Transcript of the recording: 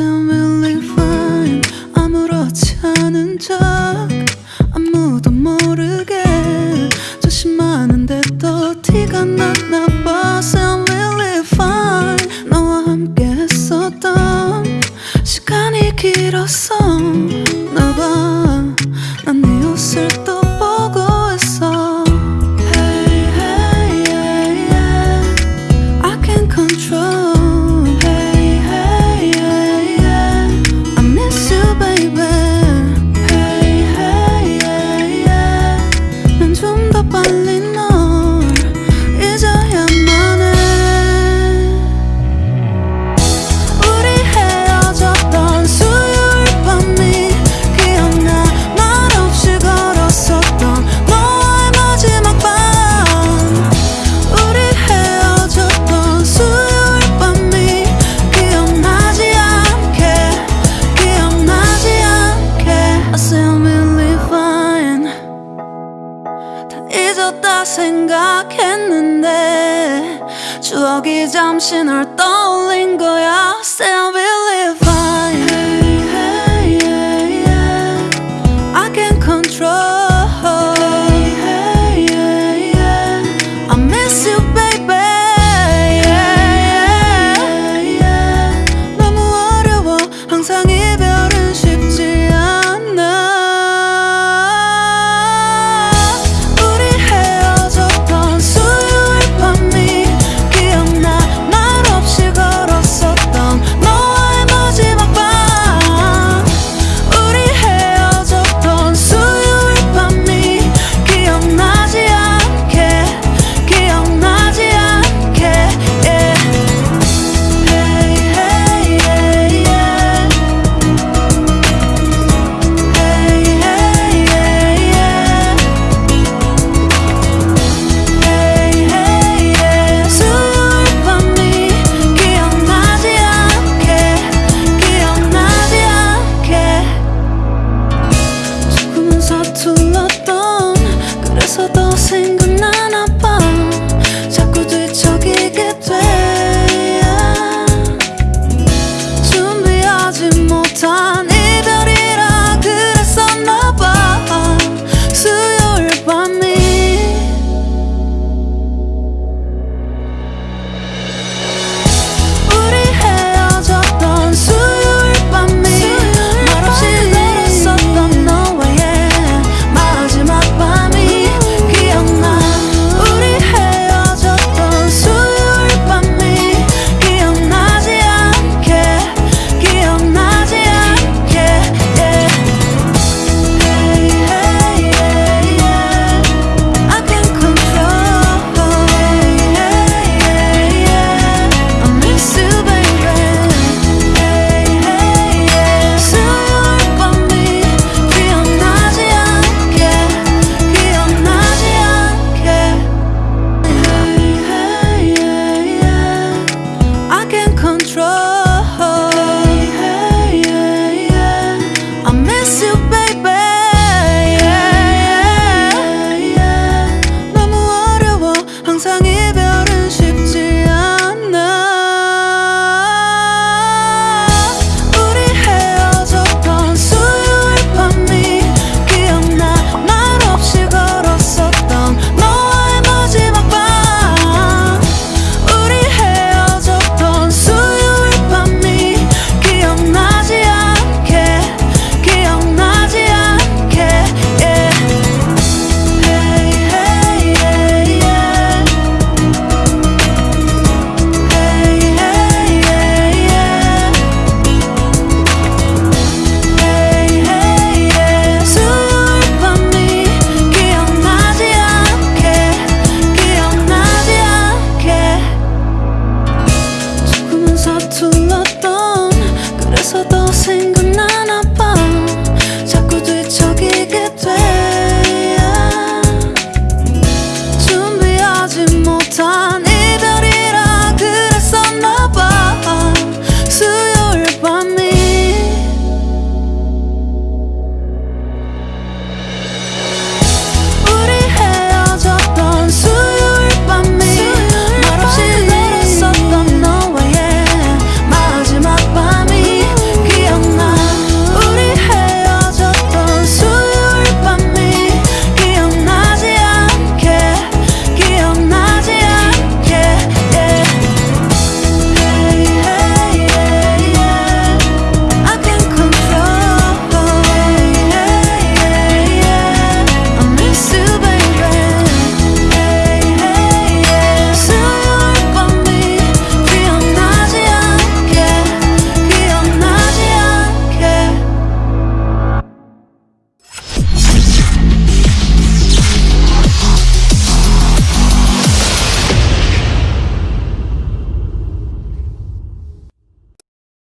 I'm really fine 아무렇지 않은 척 quiero 추억이 잠시 널 떠올린 거야. Sandwich